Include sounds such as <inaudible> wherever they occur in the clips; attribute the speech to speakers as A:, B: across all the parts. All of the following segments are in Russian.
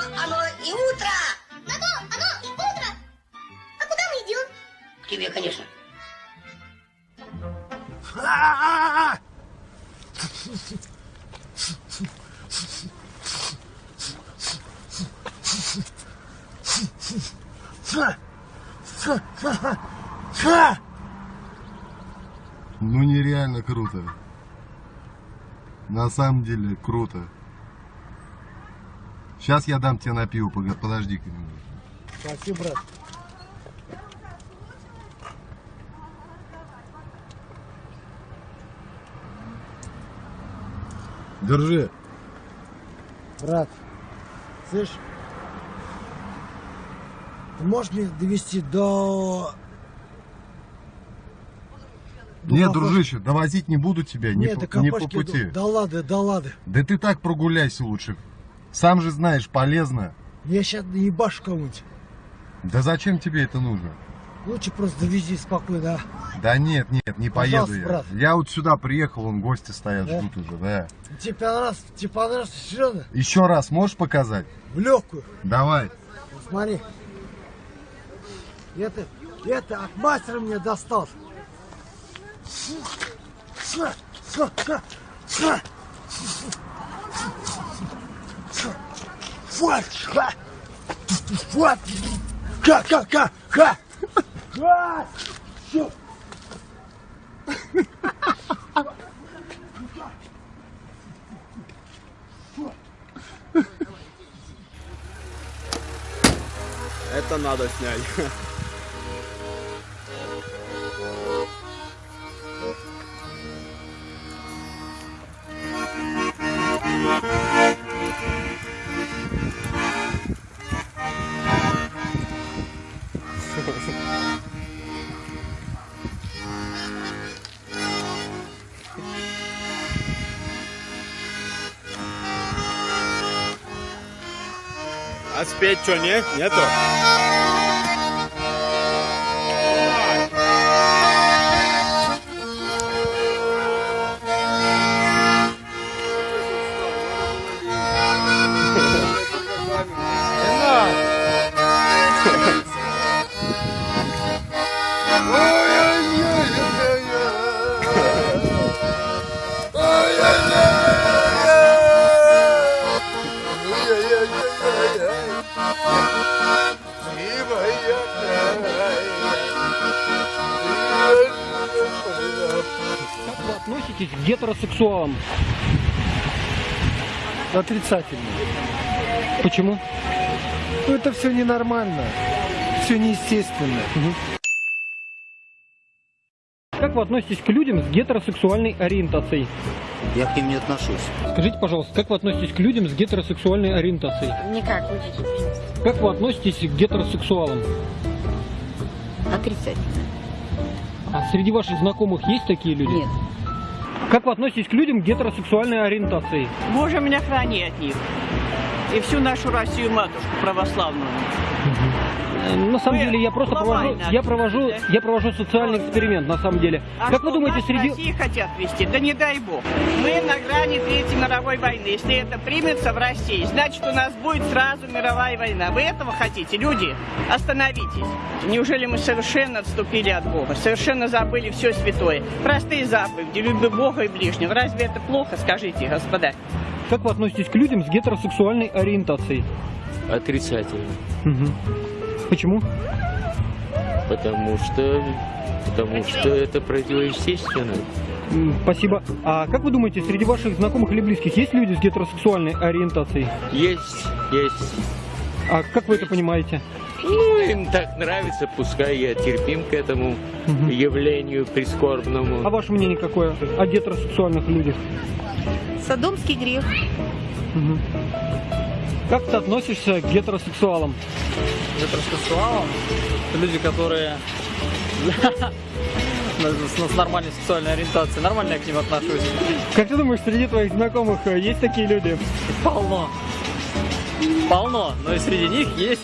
A: оно и утро.
B: На то оно и утро. А куда мы идем?
A: К тебе, конечно.
C: Ну нереально круто. На самом деле круто. Сейчас я дам тебе на пиво, немного.
D: Спасибо, брат.
C: Держи.
D: Брат, слышь, ты можешь меня довести до... до
C: Нет,
D: Кафешки?
C: дружище, довозить не буду тебя, не,
D: Нет,
C: по,
D: до
C: не по пути.
D: иду. Да ладно, да ладно.
C: Да ты так прогуляйся лучше. Сам же знаешь, полезно.
D: Я сейчас ебашу кому-нибудь.
C: Да зачем тебе это нужно?
D: Лучше просто довези спокойно, а?
C: Да нет, нет, не поеду я.
D: брат.
C: Я вот сюда приехал, вон гости стоят,
D: Да?
C: ждут уже, да.
D: Тебе понравилось, тебе понравилось, серьезно?
C: Еще раз можешь показать?
D: В легкую.
C: Давай.
D: Смотри. Это, это от мастера мне достал. Вот, ха. Вот. Ха, ха, ха, ха. Ха. Всё.
E: Это надо снять. А спеть что, нет? Нету?
F: К гетеросексуалам?
D: Отрицательно.
F: Почему?
D: Ну это все ненормально. Все неестественно.
F: Как вы относитесь к людям с гетеросексуальной ориентацией?
G: Я к ним не отношусь.
F: Скажите, пожалуйста, как вы относитесь к людям с гетеросексуальной ориентацией?
H: Никак.
F: Как вы относитесь к гетеросексуалам?
H: Отрицательно.
F: А среди ваших знакомых есть такие люди?
H: Нет.
F: Как вы относитесь к людям гетеросексуальной ориентации?
I: Боже меня храни от них. И всю нашу Россию матушку православную.
F: Э, На самом
I: Вы
F: деле я просто провожу, я провожу, я провожу социальный эксперимент на самом деле.
I: А
F: как вы думаете, среди
I: России хотят вести? Да не дай бог. Мы на грани Третьей мировой войны. Если это примется в России, значит у нас будет сразу мировая война. Вы этого хотите, люди? Остановитесь. Неужели мы совершенно отступили от Бога? Совершенно забыли все святое. Простые заповеди, люби Бога и ближнего. Разве это плохо, скажите, господа?
F: Как вы относитесь к людям с гетеросексуальной ориентацией?
J: Отрицательно.
F: Мгм. Почему?
J: Потому что, потому что это противоестественно.
F: Спасибо. А как вы думаете, среди ваших знакомых или близких есть люди с гетеросексуальной ориентацией?
J: Есть, есть.
F: А как вы это понимаете?
J: Ну, им так нравится, пускай я терпим к этому
F: Мгм.
J: явлению прискорбному.
F: А ваше мнение какое о гетеросексуальных людях?
H: Содомский грех.
F: Мгм. Как ты относишься к гетеросексуалам?
K: Гетеросексуалам это люди, которые <laughs> с, нормальной сексуальной ориентацией. Нормально я к ним отношусь.
F: Как ты думаешь, среди твоих знакомых э, есть такие люди?
K: Полно. Полно. Но и среди них есть.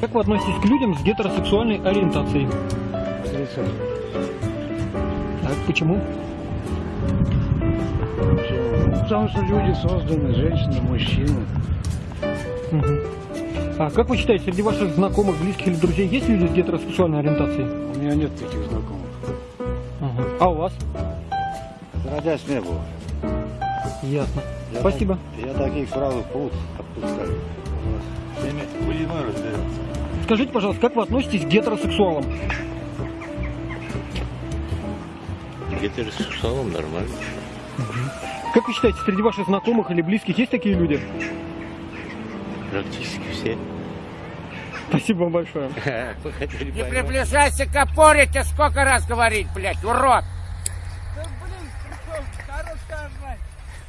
F: Как вы относитесь к людям с гетеросексуальной ориентацией? Так, почему?
D: Потому что люди созданы, женщины, мужчины.
F: Мгм. А как вы считаете, среди ваших знакомых, близких или друзей есть люди с гетеросексуальной ориентацией?
D: У меня нет таких знакомых.
F: Ага. А у вас?
D: Отродясь не было.
F: Ясно.
D: Я
F: Спасибо.
D: так- я таких сразу пруд отпускаю.
F: Скажите, пожалуйста, как вы относитесь к гетеросексуалам?
J: Гетеросексуалам нормально.
F: Как вы считаете, среди ваших знакомых или близких есть такие люди?
J: Практически все.
F: Спасибо вам большое. <laughs>
J: По-
L: Приближайся к опоре, тебе сколько раз говорить, блядь, урод!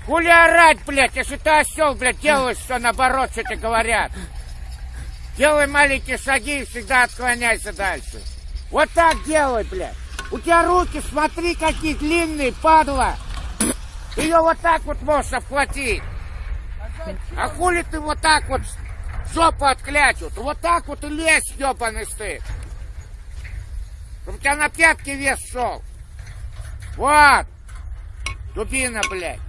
L: Хули орать, блядь, если ты осел, блядь, делаешь все наоборот, что тебе говорят. Делай маленькие шаги и всегда отклоняйся дальше. Вот так делай, блядь. У тебя руки, смотри, какие длинные, падла. Ее вот так вот можешь обхватить. А хули ты вот так вот жопу отклячут? Вот так вот и лезь, ебаный стыд. Чтобы у тебя на пятки вес шел. Вот. Дубина, блядь.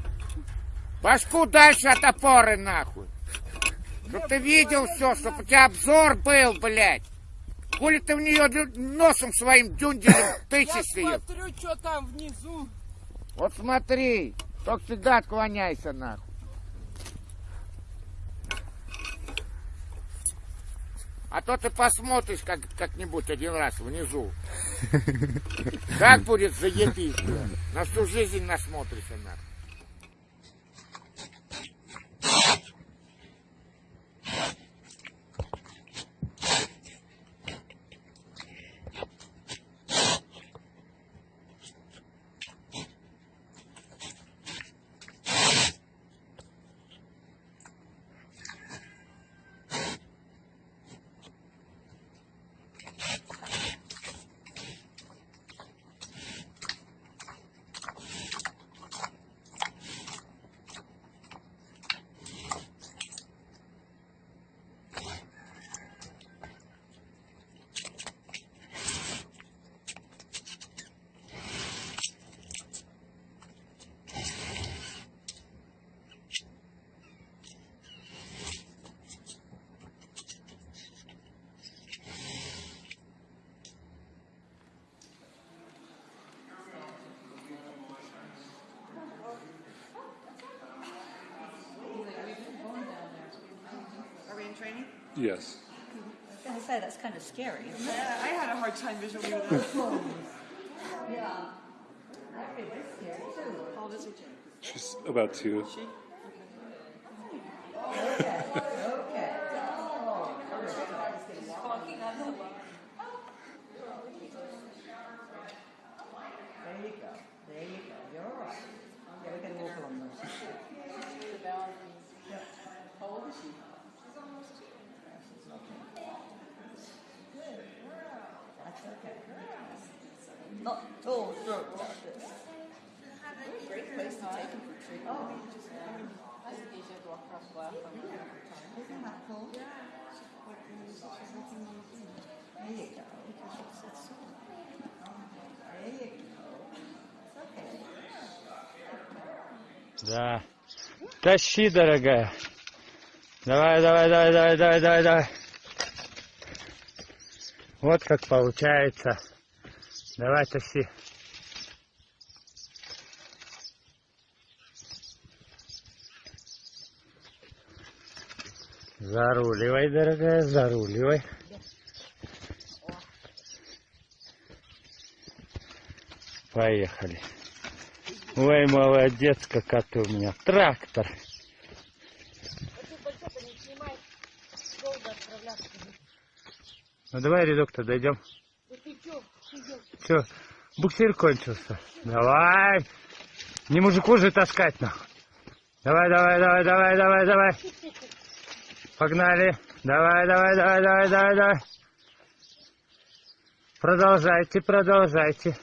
L: Башку дальше от опоры, нахуй. Чтоб ты видел все, чтоб у тебя обзор был, блядь. Хули ты в нее носом своим дюнделем тычешь ее?
I: смотрю, что там внизу.
L: Вот смотри, только всегда отклоняйся, нахуй. А то ты посмотришь как, как-нибудь один раз внизу. <laughs> Как будет заебись. На всю жизнь насмотришься, нахуй.
H: Yes. I was going to say, that's kind of scary.
I: Yeah, I had a hard time visually with that.
H: Yeah.
I: How old is he, Jim?
H: She's about two.
I: She?
H: Oh.
K: Да. Тащи, дорогая. Давай, давай, давай, давай, давай, давай, давай. Вот как получается. Давай, тащи. Заруливай, дорогая, заруливай. Поехали. Ой, молодец, какая ты у меня. Трактор. Ну давай рядок-то дойдем. Че, буксир кончился. Давай. Не мужику же таскать нахуй. Давай, давай, давай, давай, давай, давай. Погнали. Давай, давай, давай, давай, давай, давай. Продолжайте, продолжайте.